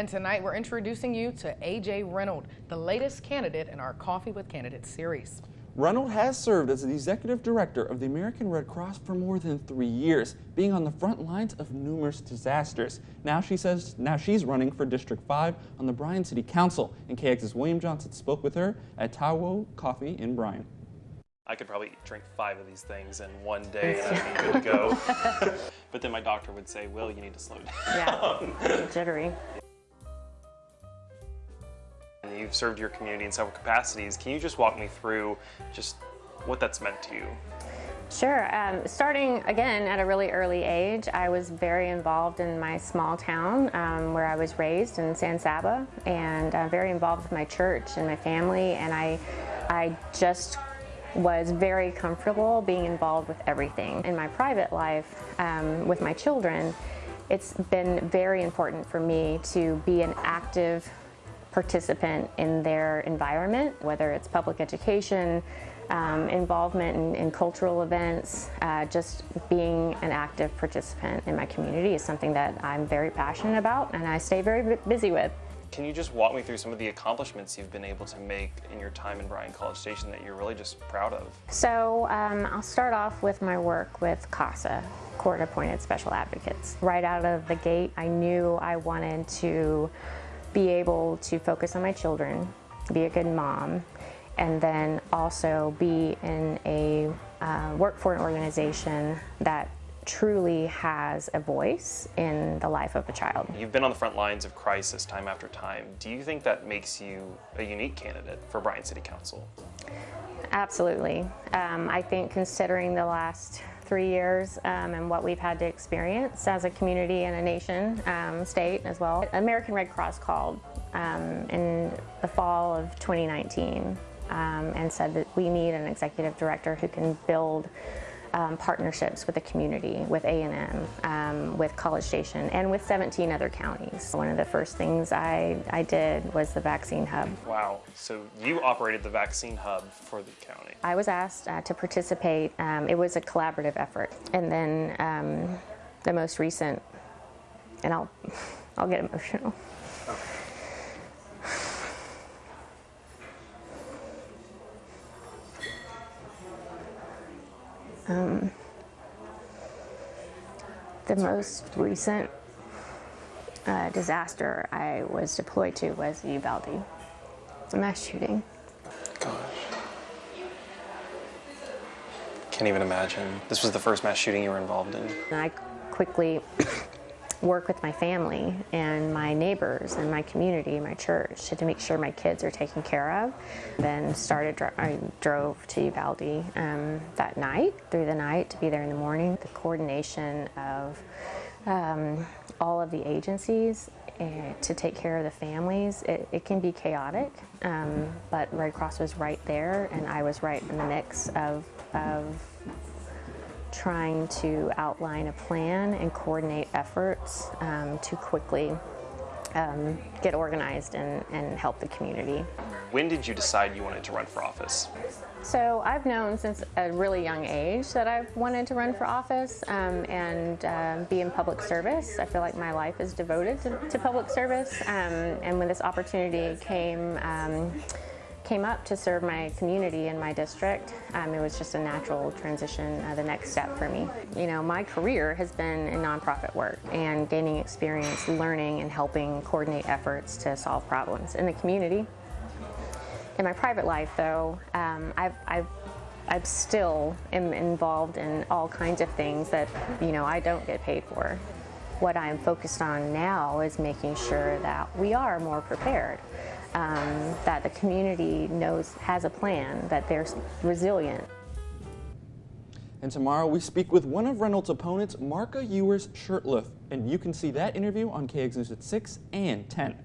And tonight we're introducing you to AJ Reynolds, the latest candidate in our Coffee with Candidates series. Reynolds has served as the executive director of the American Red Cross for more than three years, being on the front lines of numerous disasters. Now she says now she's running for District 5 on the Bryan City Council, and KX's William Johnson spoke with her at Tawo Coffee in Bryan. I could probably drink five of these things in one day and I'd be good to go. but then my doctor would say, Will, you need to slow down. Yeah, jittery. You've served your community in several capacities. Can you just walk me through just what that's meant to you? Sure. Um, starting again at a really early age, I was very involved in my small town um, where I was raised in San Saba, and uh, very involved with my church and my family. And I, I just was very comfortable being involved with everything. In my private life, um, with my children, it's been very important for me to be an active participant in their environment, whether it's public education, um, involvement in, in, cultural events, uh, just being an active participant in my community is something that I'm very passionate about and I stay very busy with. Can you just walk me through some of the accomplishments you've been able to make in your time in Bryan College Station that you're really just proud of? So um, I'll start off with my work with CASA, Court Appointed Special Advocates. Right out of the gate, I knew I wanted to be able to focus on my children, be a good mom, and then also be in a uh, work for an organization that truly has a voice in the life of a child. You've been on the front lines of crisis time after time. Do you think that makes you a unique candidate for Bryan City Council? Absolutely. Um, I think considering the last three years um, and what we've had to experience as a community and a nation, um, state as well. American Red Cross called um, in the fall of 2019 um, and said that we need an executive director who can build um, partnerships with the community, with A&M, um, with College Station, and with 17 other counties. One of the first things I, I did was the vaccine hub. Wow, so you operated the vaccine hub for the county. I was asked uh, to participate. Um, it was a collaborative effort. And then um, the most recent, and I'll, I'll get emotional. Um, the most recent uh, disaster I was deployed to was Uvalde, a mass shooting. Gosh. Can't even imagine. This was the first mass shooting you were involved in. I quickly work with my family and my neighbors and my community, my church, to make sure my kids are taken care of. Then started, I drove to Uvalde um, that night, through the night, to be there in the morning. The coordination of um, all of the agencies uh, to take care of the families, it, it can be chaotic, um, but Red Cross was right there and I was right in the mix of, of trying to outline a plan and coordinate efforts um, to quickly um, get organized and, and help the community. When did you decide you wanted to run for office? So I've known since a really young age that I've wanted to run for office um, and uh, be in public service. I feel like my life is devoted to, to public service. Um, and when this opportunity came, um, came up to serve my community in my district, um, it was just a natural transition, uh, the next step for me. You know, my career has been in nonprofit work and gaining experience learning and helping coordinate efforts to solve problems in the community. In my private life, though, um, I've, I've I still am involved in all kinds of things that, you know, I don't get paid for. What I'm focused on now is making sure that we are more prepared um, that the community knows, has a plan, that they're resilient. And tomorrow we speak with one of Reynolds' opponents, Marka Ewers Shurtleff, and you can see that interview on KX News at 6 and 10.